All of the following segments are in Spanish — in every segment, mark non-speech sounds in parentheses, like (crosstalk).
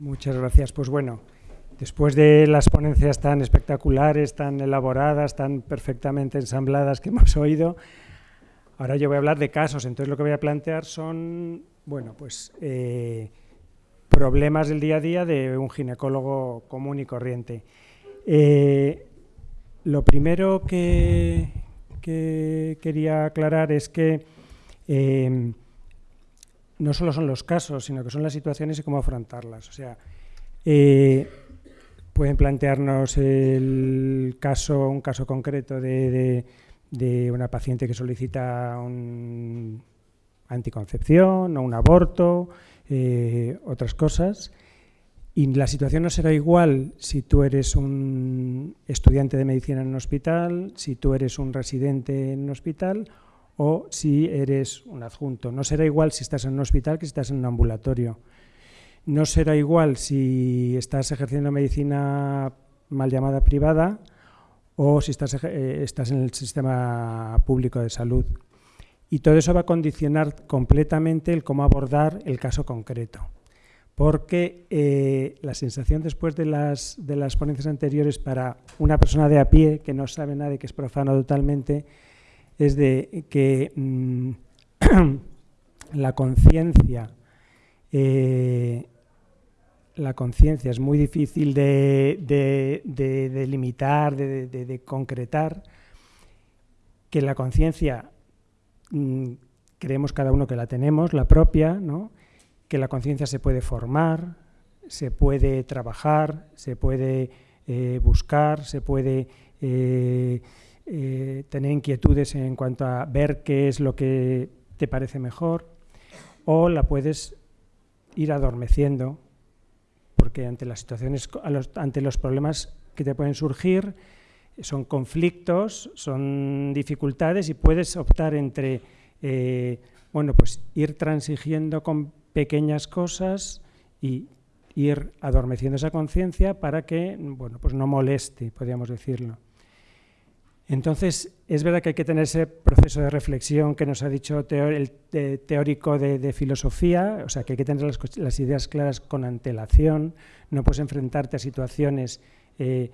Muchas gracias. Pues bueno, después de las ponencias tan espectaculares, tan elaboradas, tan perfectamente ensambladas que (laughs) hemos oído, ahora yo voy a hablar de casos. Entonces lo que voy a plantear son, bueno, pues eh, problemas del día a día de un ginecólogo común y corriente. Eh, lo primero que, quería aclarar es que eh, no solo son los casos, sino que son las situaciones y cómo afrontarlas. O sea, eh, pueden plantearnos el caso, un caso concreto de, una paciente que solicita un anticoncepción o un aborto, eh, otras cosas. Y la situación no será igual si tú eres un estudiante de medicina en un hospital, si tú eres un residente en un hospital o si eres un adjunto. No será igual si estás en un hospital que si estás en un ambulatorio. No será igual si estás ejerciendo medicina mal llamada privada o si estás, eh, estás en el sistema público de salud. Y todo eso va a condicionar completamente el cómo abordar el caso concreto. Porque eh, la sensación después de las, de las ponencias anteriores para una persona de a pie que no sabe nada y que es profano totalmente, es de que mm, (clears throat) la conciencia eh, la conciencia es muy difícil de, delimitar, de, concretar, que la conciencia mm, creemos cada uno que la tenemos, la propia, ¿no? que la conciencia se puede formar, se puede trabajar, se puede eh, buscar, se puede eh, eh, tener inquietudes en cuanto a ver qué es lo que te parece mejor, o la puedes ir adormeciendo, porque ante las situaciones, ante los problemas que te pueden surgir, son conflictos, son dificultades y puedes optar entre, eh, bueno, pues ir transigiendo con pequeñas cosas y ir adormeciendo esa conciencia para que, bueno, pues no moleste, podríamos decirlo. Entonces, es verdad que hay que tener ese proceso de reflexión que nos ha dicho el teórico de, filosofía, o sea, que hay que tener las, ideas claras con antelación, no puedes enfrentarte a situaciones eh,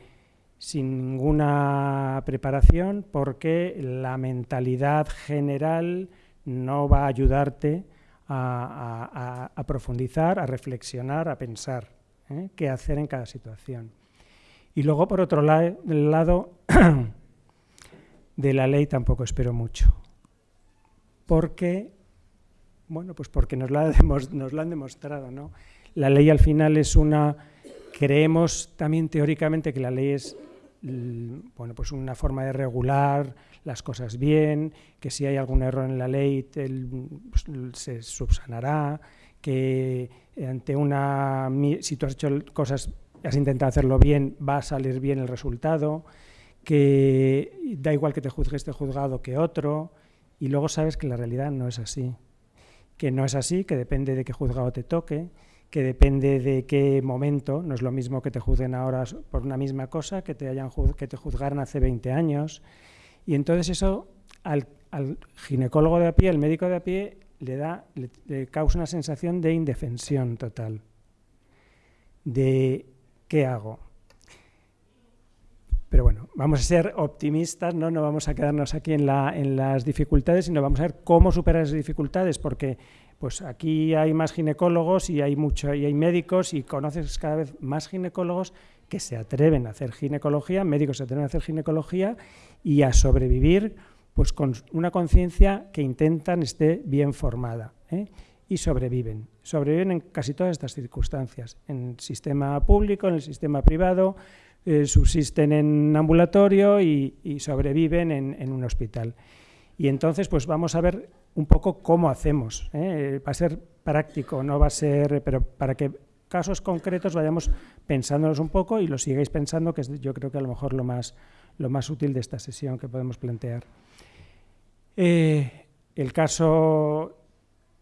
sin ninguna preparación porque la mentalidad general no va a ayudarte a, profundizar, a reflexionar, a pensar ¿eh? qué hacer en cada situación. Y luego, por otro lado, (clears throat) de la ley tampoco espero mucho. Porque, bueno, pues porque nos la, nos han demostrado, ¿no? La ley al final es una, creemos también teóricamente que la ley es bueno, pues una forma de regular las cosas bien, que si hay algún error en la ley pues, se subsanará, que ante una si tú has hecho cosas, has intentado hacerlo bien, va a salir bien el resultado que da igual que te juzgue este juzgado que otro, y luego sabes que la realidad no es así. Que no es así, que depende de qué juzgado te toque, que depende de qué momento, no es lo mismo que te juzguen ahora por una misma cosa que te, hayan que te juzgaran hace 20 años. Y entonces eso al, ginecólogo de a pie, al médico de a pie, le, da, le causa una sensación de indefensión total, de ¿qué hago? Pero bueno, vamos a ser optimistas, ¿no? no vamos a quedarnos aquí en, las dificultades, sino vamos a ver cómo superar esas dificultades, porque pues aquí hay más ginecólogos y hay, mucho, y hay médicos y conoces cada vez más ginecólogos que se atreven a hacer ginecología, médicos se atreven a hacer ginecología y a sobrevivir pues con una conciencia que intentan esté bien formada. ¿eh? y sobreviven. Sobreviven en casi todas estas circunstancias, en el sistema público, en el sistema privado, eh, subsisten en ambulatorio y, sobreviven en, un hospital. Y entonces, pues vamos a ver un poco cómo hacemos. ¿eh? Va a ser práctico, no va a ser, pero para que casos concretos vayamos pensándonos un poco y lo sigáis pensando, que es yo creo que a lo mejor lo más, lo más útil de esta sesión que podemos plantear. Eh, el caso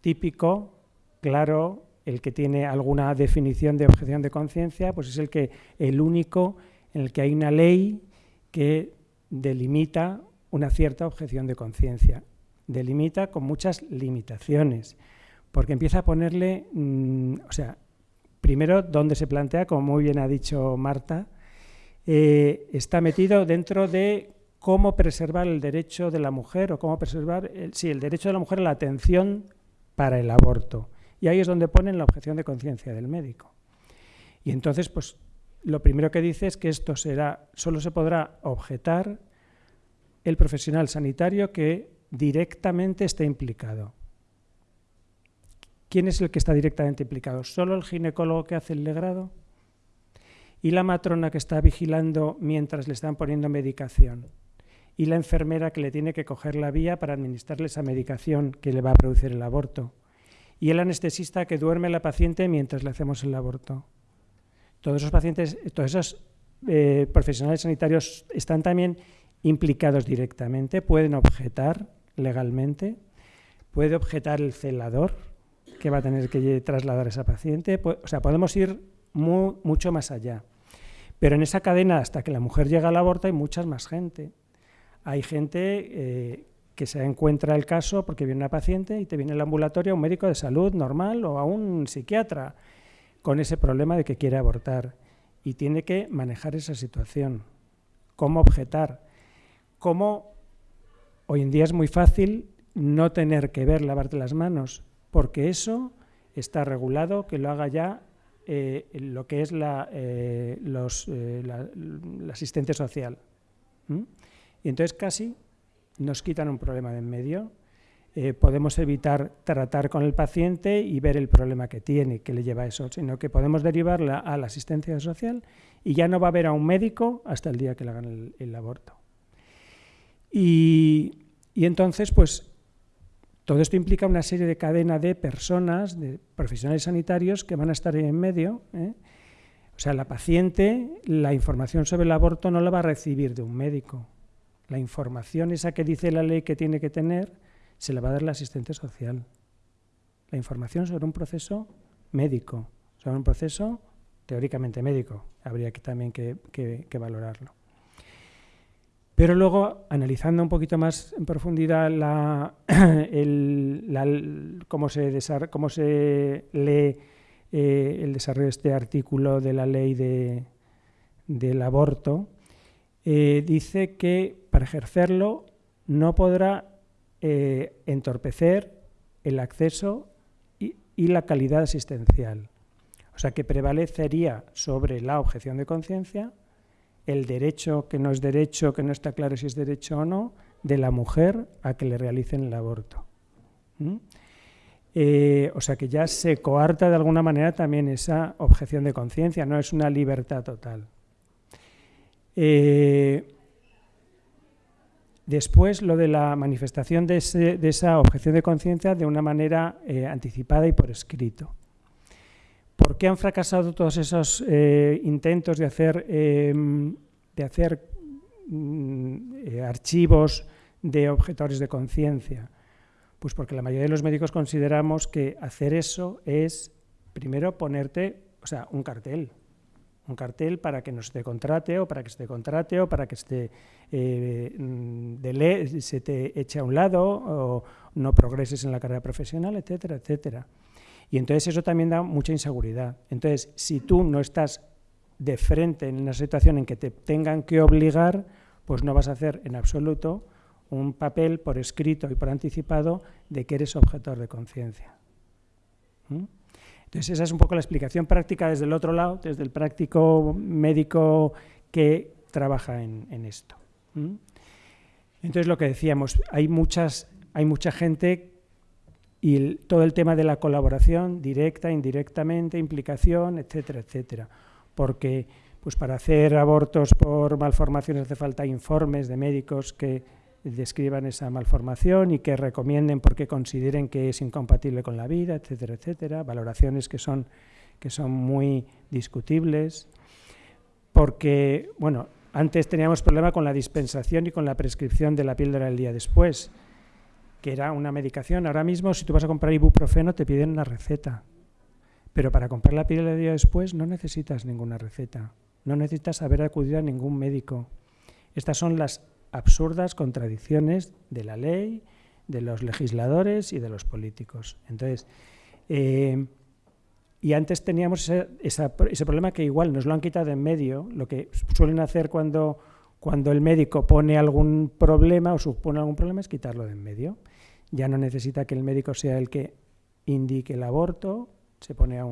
típico, claro, el que tiene alguna definición de objeción de conciencia, pues es el que el único en el que hay una ley que delimita una cierta objeción de conciencia. Delimita con muchas limitaciones, porque empieza a ponerle, mm, o sea, primero, ¿dónde se plantea? Como muy bien ha dicho Marta, eh, está metido dentro de cómo preservar el derecho de la mujer o cómo preservar, el, sí, el derecho de la mujer a la atención para el aborto. Y ahí es donde ponen la objeción de conciencia del médico. Y entonces, pues, lo primero que dice es que esto será, solo se podrá objetar el profesional sanitario que directamente esté implicado. ¿Quién es el que está directamente implicado? ¿Solo el ginecólogo que hace el legrado? ¿Y la matrona que está vigilando mientras le están poniendo medicación? ¿Y la enfermera que le tiene que coger la vía para administrarle esa medicación que le va a producir el aborto? ¿Y el anestesista que duerme la paciente mientras le hacemos el aborto? Todos esos pacientes, todos esos eh, profesionales sanitarios están también implicados directamente, pueden objetar legalmente, puede objetar el celador, que va a tener que trasladar a esa paciente. O sea, podemos ir mucho más allá. Pero en esa cadena, hasta que la mujer llega al aborto, hay mucha más gente. Hay gente eh, que se encuentra el caso porque viene una paciente y te viene al ambulatorio un médico de salud normal o a un psiquiatra con ese problema de que quiere abortar y tiene que manejar esa situación. ¿Cómo objetar? ¿Cómo hoy en día es muy fácil no tener que ver lavarte las manos? porque eso está regulado que lo haga ya eh, lo que es la, eh, eh, asistente social. Y entonces casi nos quitan un problema de en medio. Podemos evitar tratar con el paciente y ver el problema que tiene, que le lleva a eso, sino que podemos derivarla a la asistencia social y ya no va a haber a un médico hasta el día que le hagan el, aborto. Y, y entonces, pues todo esto implica una serie de cadena de personas, de profesionales sanitarios que van a estar ahí en medio. ¿eh? O sea, la paciente, la información sobre el aborto no la va a recibir de un médico. La información esa que dice la ley que tiene que tener, se la va a dar la asistente social. La información sobre un proceso médico, sobre un proceso teóricamente médico. Habría que también que valorarlo. Pero luego, analizando un poquito más en profundidad (coughs) cómo, se cómo, se lee eh, el desarrollo de este artículo de la ley del aborto, eh, dice que para ejercerlo no podrá eh, entorpecer el acceso y la calidad asistencial. O sea que prevalecería sobre la objeción de conciencia el derecho que no es derecho, que no está claro si es derecho o no, de la mujer a que le realicen el aborto. Eh, o sea que ya se coarta de alguna manera también esa objeción de conciencia, no es una libertad total. Eh, después lo de la manifestación de, esa objeción de conciencia de una manera eh, anticipada y por escrito. ¿Por qué han fracasado todos esos eh, intentos de hacer, em, de hacer mm, eh, archivos de objetores de conciencia? Pues porque la mayoría de los médicos consideramos que hacer eso es, primero, ponerte, o sea, un cartel. Un cartel para que no se te contrate o para que se te contrate o para que se eh, mm, se te eche a un lado o no progreses en la carrera profesional, etcétera, etcétera. Y entonces eso también da mucha inseguridad. Entonces, si tú no estás de frente en una situación en que te tengan que obligar, pues no vas a hacer en absoluto un papel por escrito y por anticipado de que eres objetor de conciencia. ¿Mm? Entonces esa es un poco la explicación práctica desde el otro lado, desde el práctico médico que trabaja en, esto. Entonces lo que decíamos, hay, muchas, hay mucha gente y todo el tema de la colaboración directa, indirectamente, implicación, etcétera, etcétera. Porque pues para hacer abortos por malformaciones hace falta informes de médicos que describan esa malformación y que recomienden porque consideren que es incompatible con la vida, etcétera, etcétera, valoraciones que son, que son muy discutibles, porque, bueno, antes teníamos problema con la dispensación y con la prescripción de la píldora el día después que era una medicación. Ahora mismo, si tú vas a comprar ibuprofeno, te piden una receta. Pero para comprar la píldora de día después no necesitas ninguna receta. No necesitas haber acudido a ningún médico. Estas son las absurdas contradicciones de la ley, de los legisladores y de los políticos. Entonces, eh, y antes teníamos ese, problema que igual nos lo han quitado en medio, lo que suelen hacer cuando, cuando el médico pone algún problema o supone algún problema es quitarlo de en medio. Ya no necesita que el médico sea el que indique el aborto, se pone a,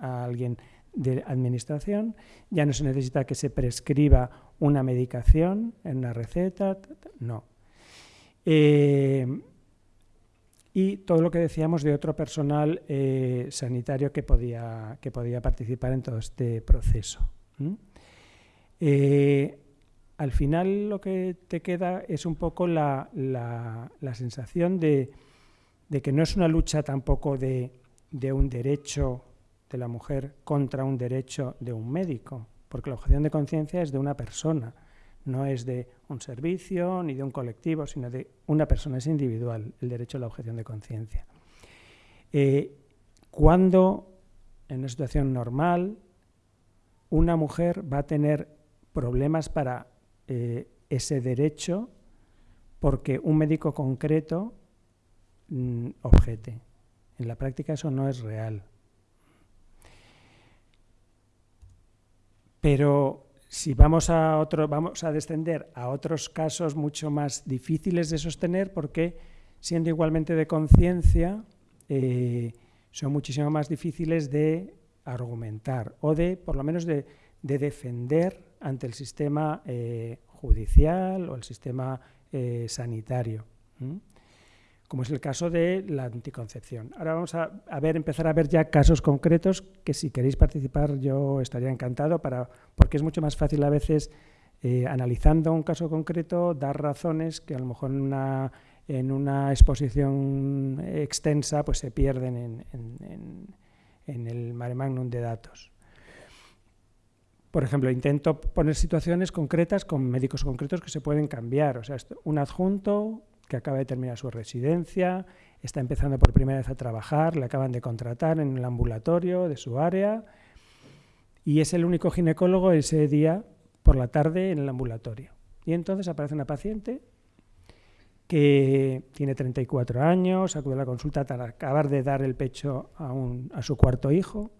a alguien de administración, ya no se necesita que se prescriba una medicación en una receta, no. Eh, y todo lo que decíamos de otro personal eh, sanitario que podía, que podía participar en todo este proceso. Eh, al final lo que te queda es un poco la, sensación de, que no es una lucha tampoco de, de, un derecho de la mujer contra un derecho de un médico, porque la objeción de conciencia es de una persona no es de un servicio ni de un colectivo, sino de una persona, es individual el derecho a la objeción de conciencia. Eh, cuando en una situación normal una mujer va a tener problemas para eh, ese derecho porque un médico concreto mm, objete. En la práctica eso no es real. Pero si vamos a, otro, vamos a descender a otros casos mucho más difíciles de sostener, porque siendo igualmente de conciencia, eh, son muchísimo más difíciles de argumentar o de, por lo menos, de, defender ante el sistema eh, judicial o el sistema eh, sanitario como es el caso de la anticoncepción. Ahora vamos a, ver, empezar a ver ya casos concretos que si queréis participar yo estaría encantado, para, porque es mucho más fácil a veces, eh, analizando un caso concreto, dar razones que a lo mejor en una, en una exposición extensa pues se pierden en, en, el mare magnum de datos. Por ejemplo, intento poner situaciones concretas con médicos concretos que se pueden cambiar. O sea, un adjunto que acaba de terminar su residencia, está empezando por primera vez a trabajar, le acaban de contratar en el ambulatorio de su área y es el único ginecólogo ese día por la tarde en el ambulatorio. Y entonces aparece una paciente que tiene 34 años, acude a la consulta para acabar de dar el pecho a, a su cuarto hijo.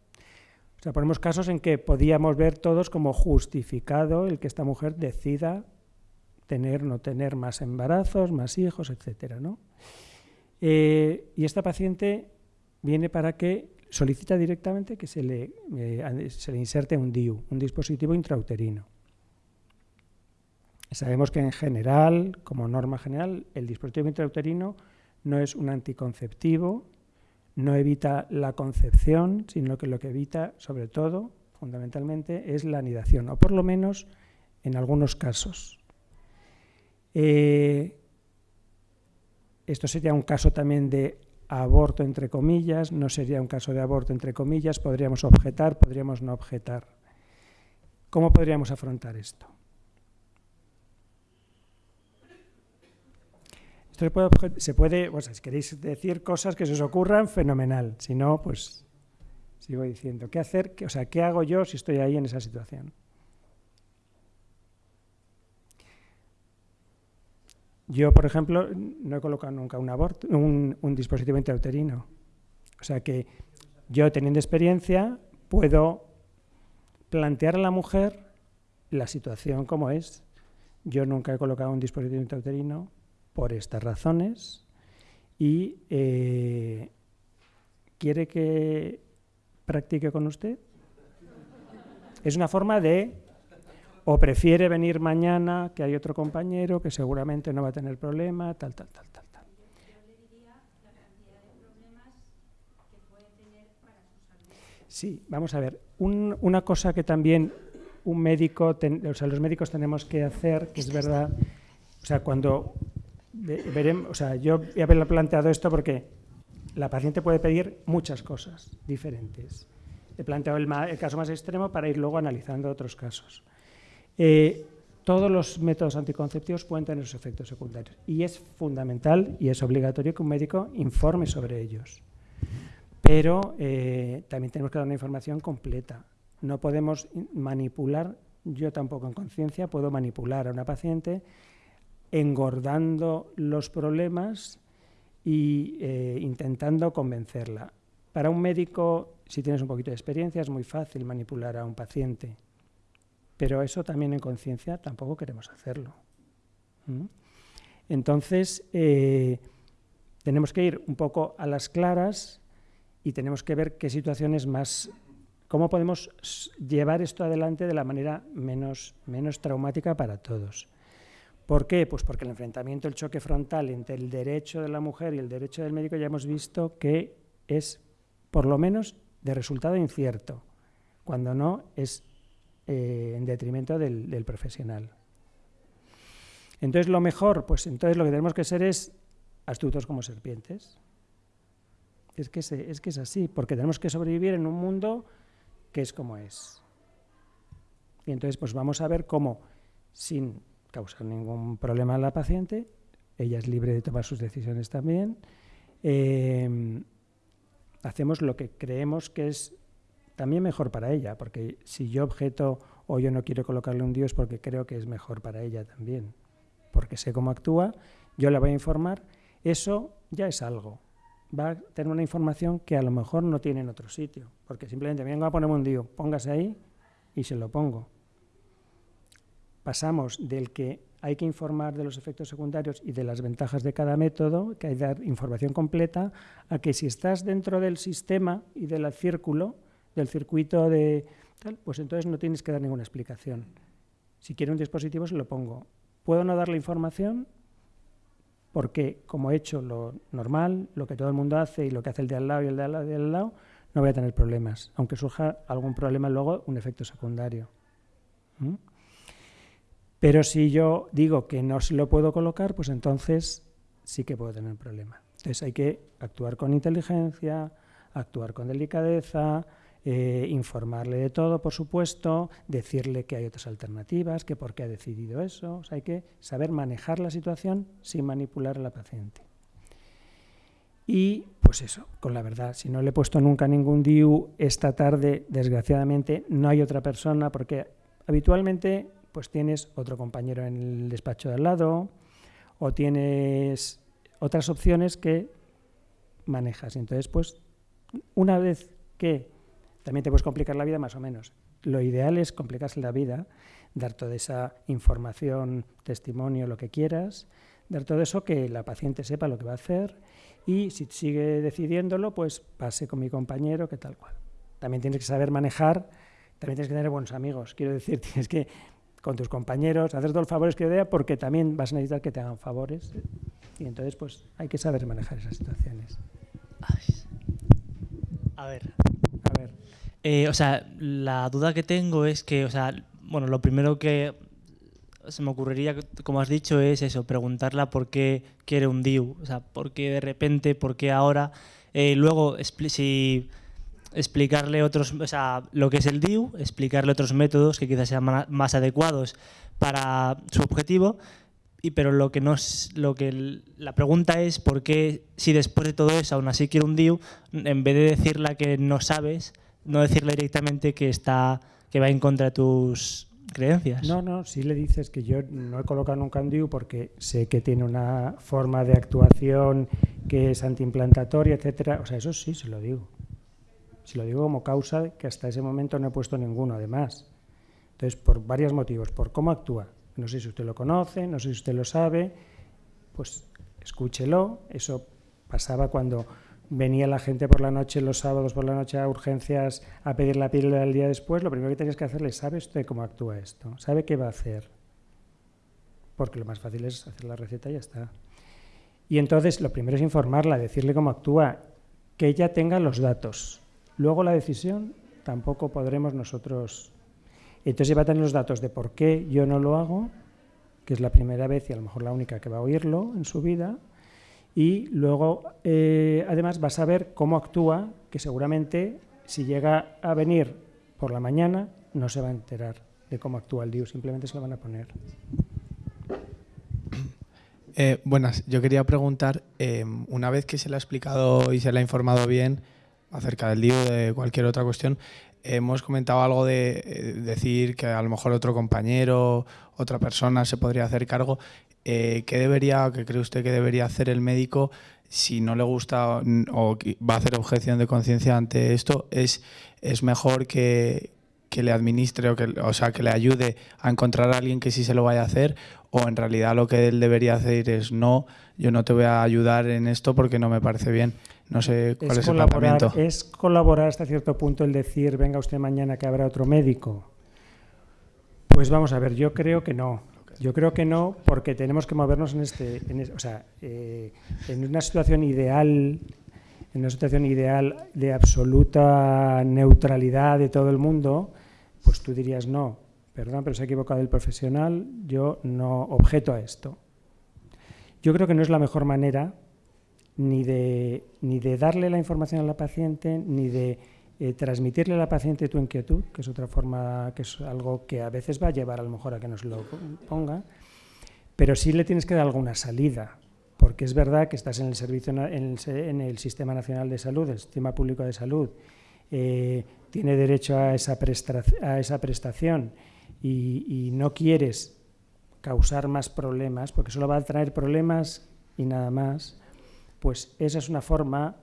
O sea, ponemos casos en que podíamos ver todos como justificado el que esta mujer decida tener, no tener más embarazos, más hijos, etcétera, ¿no? Eh, y esta paciente viene para que solicita directamente que se le, eh, se le inserte un DIU, un dispositivo intrauterino. Sabemos que en general, como norma general, el dispositivo intrauterino no es un anticonceptivo, no evita la concepción, sino que lo que evita, sobre todo, fundamentalmente, es la anidación, o por lo menos en algunos casos. Eh, esto sería un caso también de aborto entre comillas, no sería un caso de aborto entre comillas, podríamos objetar, podríamos no objetar. ¿Cómo podríamos afrontar esto? Esto se puede, se puede si queréis decir cosas que se os ocurran, fenomenal. Si no, pues sigo diciendo. ¿Qué hacer? o sea, ¿qué hago yo si estoy ahí en esa situación? Yo, por ejemplo, no he colocado nunca un, aborto, un, dispositivo intrauterino. O sea que yo, teniendo experiencia, puedo plantear a la mujer la situación como es. Yo nunca he colocado un dispositivo intrauterino por estas razones y eh, quiere que practique con usted. Es una forma de o prefiere venir mañana, que hay otro compañero que seguramente no va a tener problema, tal, tal, tal, tal. tal. Sí, vamos a ver. una cosa que también un médico, o sea, los médicos tenemos que hacer, que es verdad, o sea, cuando veremos, o sea, yo haberlo planteado esto porque la paciente puede pedir muchas cosas diferentes. He planteado el, el caso más extremo para ir luego analizando otros casos. Eh, todos los métodos anticonceptivos pueden tener sus efectos secundarios y es fundamental y es obligatorio que un médico informe sobre ellos. Pero eh, también tenemos que dar una información completa. No podemos manipular, yo tampoco en conciencia puedo manipular a una paciente engordando los problemas y eh, intentando convencerla. Para un médico si tienes un poquito de experiencia, es muy fácil manipular a un paciente. Pero eso también en conciencia tampoco queremos hacerlo. Entonces, eh, tenemos que ir un poco a las claras y tenemos que ver qué situaciones más, cómo podemos llevar esto adelante de la manera menos, menos traumática para todos. ¿Por qué? Pues porque el enfrentamiento, el choque frontal entre el derecho de la mujer y el derecho del médico ya hemos visto que es, por lo menos, de resultado incierto, cuando no es eh, en detrimento del, profesional. Entonces, lo mejor, pues entonces lo que tenemos que ser es astutos como serpientes. Es que, es que es así, porque tenemos que sobrevivir en un mundo que es como es. Y entonces, pues vamos a ver cómo, sin causar ningún problema a la paciente, ella es libre de tomar sus decisiones también, eh, hacemos lo que creemos que es también mejor para ella, porque si yo objeto o yo no quiero colocarle un Dios porque creo que es mejor para ella también, porque sé cómo actúa, yo la voy a informar, eso ya es algo. Va a tener una información que a lo mejor no tiene en otro sitio, porque simplemente vengo a ponerme un Dios, póngase ahí y se lo pongo. Pasamos del que hay que informar de los efectos secundarios y de las ventajas de cada método, que hay que dar información completa, a que si estás dentro del sistema y del círculo, del circuito de tal, pues entonces no tienes que dar ninguna explicación. Si quiero un dispositivo se lo pongo. ¿Puedo no dar la información? Porque como he hecho lo normal, lo que todo el mundo hace y lo que hace el de al lado y el de al lado, no voy a tener problemas, aunque surja algún problema luego, un efecto secundario. ¿Mm? Pero si yo digo que no se lo puedo colocar, pues entonces sí que puedo tener un problema. Entonces hay que actuar con inteligencia, actuar con delicadeza, eh, informarle de todo, por supuesto, decirle que hay otras alternativas, que por qué ha decidido eso. hay que saber manejar la situación sin manipular a la paciente. Y pues eso, con la verdad, si no le he puesto nunca ningún DIU esta tarde, desgraciadamente no hay otra persona, porque habitualmente pues tienes otro compañero en el despacho de al lado o tienes otras opciones que manejas. Entonces, pues una vez que también te puedes complicar la vida más o menos. Lo ideal es complicarse la vida, dar toda esa información, testimonio, lo que quieras, dar todo eso que la paciente sepa lo que va a hacer y si sigue decidiéndolo, pues pase con mi compañero, que tal cual. También tienes que saber manejar, también tienes que tener buenos amigos. Quiero decir, (laughs) tienes que con tus compañeros, hacer todos los favores que dé, porque también vas a necesitar que te hagan favores. Y entonces, pues hay que saber manejar esas situaciones. A ver. Eh, o sea, la duda que tengo es que, o sea, bueno, lo primero que se me ocurriría, como has dicho, es eso, preguntarla por qué quiere un DIU, o sea, por qué de repente, por qué ahora. Eh, luego, si explicarle otros, o sea, lo que es el DIU, explicarle otros métodos que quizás sean más adecuados para su objetivo, y pero lo que no es, lo que la pregunta es por qué si después de todo eso aún así quiero un DIU, en vez de decirle que no sabes, no decirle directamente que está que va en contra de tus creencias. No, no, si le dices que yo no he colocado nunca un DIU porque sé que tiene una forma de actuación que es antiimplantatoria, etcétera, o sea, eso sí se lo digo. Si lo digo como causa, que hasta ese momento no he puesto ninguno, además. Entonces, por varios motivos. Por cómo actúa. No sé si usted lo conoce, no sé si usted lo sabe. Pues escúchelo. Eso pasaba cuando venía la gente por la noche, los sábados por la noche a urgencias a pedir la píldora el día después. Lo primero que tenías que hacerle, ¿sabe usted cómo actúa esto? ¿Sabe qué va a hacer? Porque lo más fácil es hacer la receta y ya está. Y entonces lo primero es informarla, decirle cómo actúa, que ella tenga los datos. Luego la decisión tampoco podremos nosotros. Entonces va a tener los datos de por qué yo no lo hago, que es la primera vez y a lo mejor la única que va a oírlo en su vida, y luego eh, además va a saber cómo actúa, que seguramente si llega a venir por la mañana no se va a enterar de cómo actúa el DIU, simplemente se lo van a poner. Eh, buenas, yo quería preguntar, eh, una vez que se le ha explicado y se le ha informado bien, acerca del DIU, de cualquier otra cuestión, hemos comentado algo de eh, decir que a lo mejor otro compañero, otra persona se podría hacer cargo. Eh, ¿Qué debería, qué cree usted que debería hacer el médico, si no le gusta o va a hacer objeción de conciencia ante esto, es, es mejor que, que le administre o que, o sea, que le ayude a encontrar a alguien que sí se lo vaya a hacer o en realidad lo que él debería hacer es no, yo no te voy a ayudar en esto porque no me parece bien. No sé cuál es, el planteamiento. Es colaborar hasta cierto punto el decir, venga usted mañana que habrá otro médico. Pues vamos a ver, yo creo que no. Yo creo que no, porque tenemos que movernos en este, o sea, eh, en una situación ideal en una situación ideal de absoluta neutralidad de todo el mundo, pues tú dirías no, perdón, pero se ha equivocado el profesional, yo no objeto a esto. Yo creo que no es la mejor manera ni de, ni de darle la información a la paciente, ni de eh, transmitirle a la paciente tu inquietud, que es otra forma, que es algo que a veces va a llevar a lo mejor a que nos lo ponga, pero sí le tienes que dar alguna salida porque es verdad que estás en el servicio en el, sistema nacional de salud, el sistema público de salud, eh, tiene derecho a esa, a esa prestación y, no quieres causar más problemas, porque solo va a traer problemas y nada más, pues esa es una forma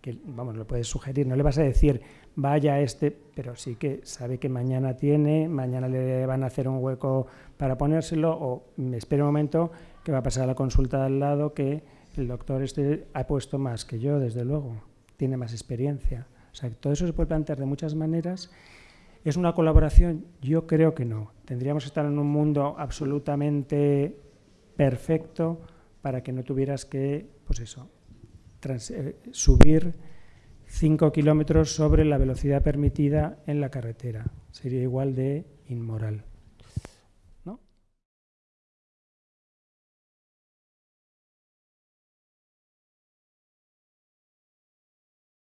que, vamos, lo puedes sugerir, no le vas a decir vaya este, pero sí que sabe que mañana tiene, mañana le van a hacer un hueco para ponérselo o me espere un momento que va a pasar a la consulta al lado que el doctor este ha puesto más que yo, desde luego, tiene más experiencia. O sea, todo eso se puede plantear de muchas maneras. ¿Es una colaboración? Yo creo que no. Tendríamos que estar en un mundo absolutamente perfecto para que no tuvieras que, pues eso, eh, subir 5 kilómetros sobre la velocidad permitida en la carretera. Sería igual de inmoral.